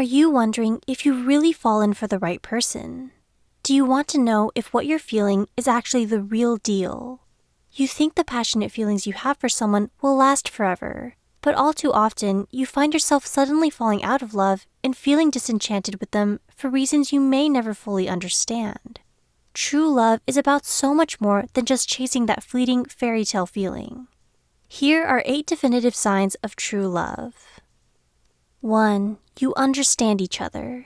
Are you wondering if you've really fallen for the right person? Do you want to know if what you're feeling is actually the real deal? You think the passionate feelings you have for someone will last forever, but all too often you find yourself suddenly falling out of love and feeling disenchanted with them for reasons you may never fully understand. True love is about so much more than just chasing that fleeting fairy tale feeling. Here are eight definitive signs of true love. 1. You understand each other.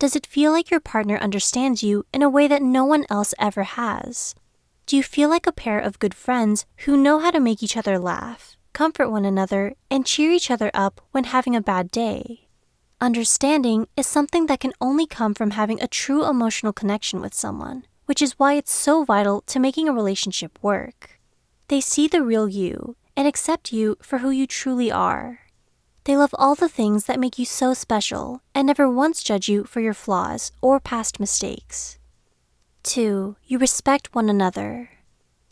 Does it feel like your partner understands you in a way that no one else ever has? Do you feel like a pair of good friends who know how to make each other laugh, comfort one another, and cheer each other up when having a bad day? Understanding is something that can only come from having a true emotional connection with someone, which is why it's so vital to making a relationship work. They see the real you and accept you for who you truly are. They love all the things that make you so special and never once judge you for your flaws or past mistakes. 2. You respect one another.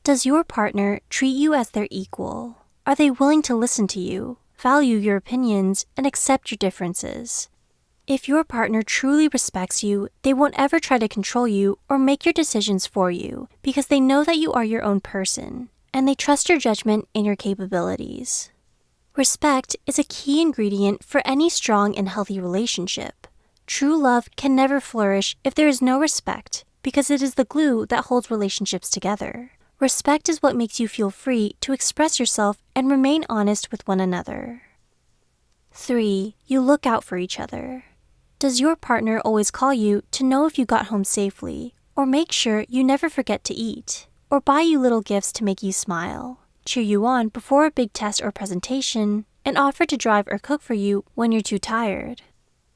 Does your partner treat you as their equal? Are they willing to listen to you, value your opinions, and accept your differences? If your partner truly respects you, they won't ever try to control you or make your decisions for you because they know that you are your own person and they trust your judgment and your capabilities. Respect is a key ingredient for any strong and healthy relationship. True love can never flourish if there is no respect because it is the glue that holds relationships together. Respect is what makes you feel free to express yourself and remain honest with one another. 3. You look out for each other. Does your partner always call you to know if you got home safely, or make sure you never forget to eat? or buy you little gifts to make you smile, cheer you on before a big test or presentation, and offer to drive or cook for you when you're too tired.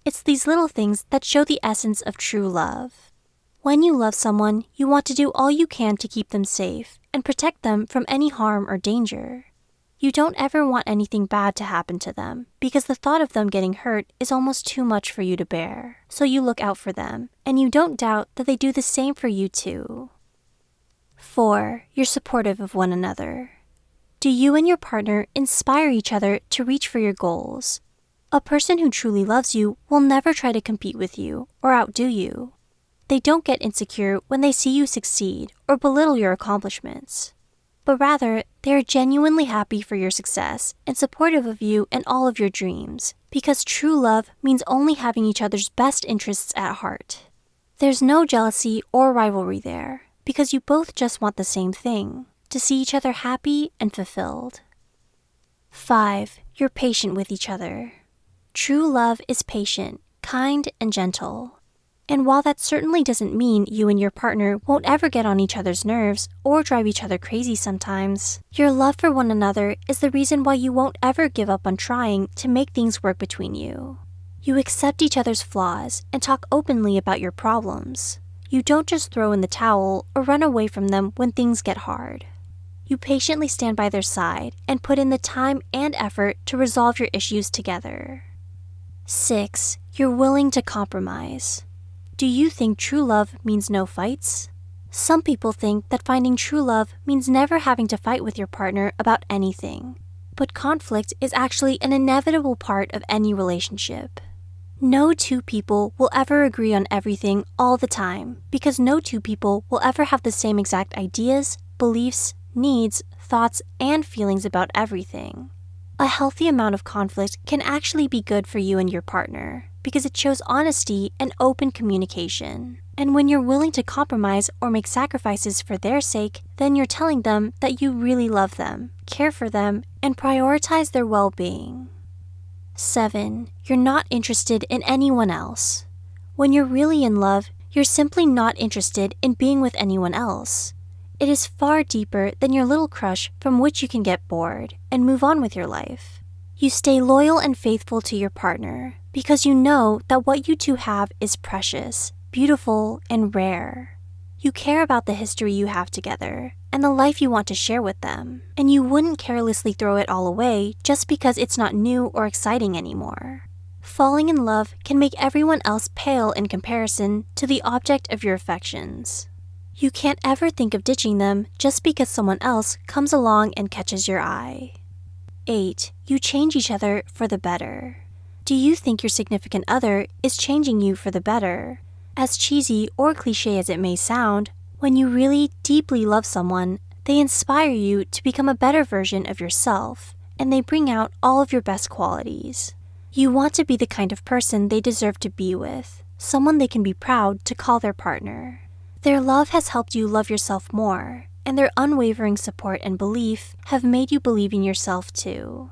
It's these little things that show the essence of true love. When you love someone, you want to do all you can to keep them safe and protect them from any harm or danger. You don't ever want anything bad to happen to them because the thought of them getting hurt is almost too much for you to bear. So you look out for them, and you don't doubt that they do the same for you too. 4. You're supportive of one another. Do you and your partner inspire each other to reach for your goals? A person who truly loves you will never try to compete with you or outdo you. They don't get insecure when they see you succeed or belittle your accomplishments. But rather, they are genuinely happy for your success and supportive of you and all of your dreams, because true love means only having each other's best interests at heart. There's no jealousy or rivalry there because you both just want the same thing to see each other happy and fulfilled. 5. You're patient with each other. True love is patient, kind, and gentle. And while that certainly doesn't mean you and your partner won't ever get on each other's nerves or drive each other crazy sometimes, your love for one another is the reason why you won't ever give up on trying to make things work between you. You accept each other's flaws and talk openly about your problems. You don't just throw in the towel or run away from them when things get hard. You patiently stand by their side and put in the time and effort to resolve your issues together. 6. You're willing to compromise. Do you think true love means no fights? Some people think that finding true love means never having to fight with your partner about anything. But conflict is actually an inevitable part of any relationship. No two people will ever agree on everything all the time because no two people will ever have the same exact ideas, beliefs, needs, thoughts, and feelings about everything. A healthy amount of conflict can actually be good for you and your partner because it shows honesty and open communication. And when you're willing to compromise or make sacrifices for their sake, then you're telling them that you really love them, care for them, and prioritize their well being. 7. You're not interested in anyone else. When you're really in love, you're simply not interested in being with anyone else. It is far deeper than your little crush from which you can get bored and move on with your life. You stay loyal and faithful to your partner because you know that what you two have is precious, beautiful, and rare. You care about the history you have together and the life you want to share with them, and you wouldn't carelessly throw it all away just because it's not new or exciting anymore. Falling in love can make everyone else pale in comparison to the object of your affections. You can't ever think of ditching them just because someone else comes along and catches your eye. 8. You change each other for the better. Do you think your significant other is changing you for the better? As cheesy or cliche as it may sound, when you really deeply love someone, they inspire you to become a better version of yourself, and they bring out all of your best qualities. You want to be the kind of person they deserve to be with, someone they can be proud to call their partner. Their love has helped you love yourself more, and their unwavering support and belief have made you believe in yourself too.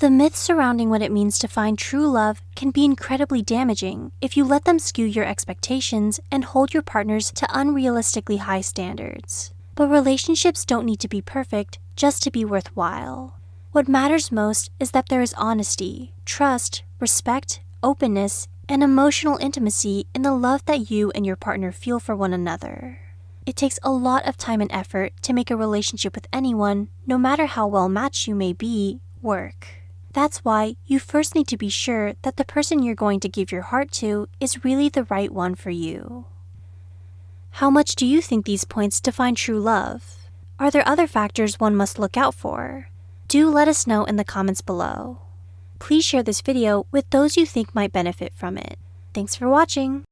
The myths surrounding what it means to find true love can be incredibly damaging if you let them skew your expectations and hold your partners to unrealistically high standards. But relationships don't need to be perfect just to be worthwhile. What matters most is that there is honesty, trust, respect, openness, and emotional intimacy in the love that you and your partner feel for one another. It takes a lot of time and effort to make a relationship with anyone, no matter how well matched you may be, work. That's why you first need to be sure that the person you're going to give your heart to is really the right one for you. How much do you think these points define true love? Are there other factors one must look out for? Do let us know in the comments below. Please share this video with those you think might benefit from it. Thanks for watching!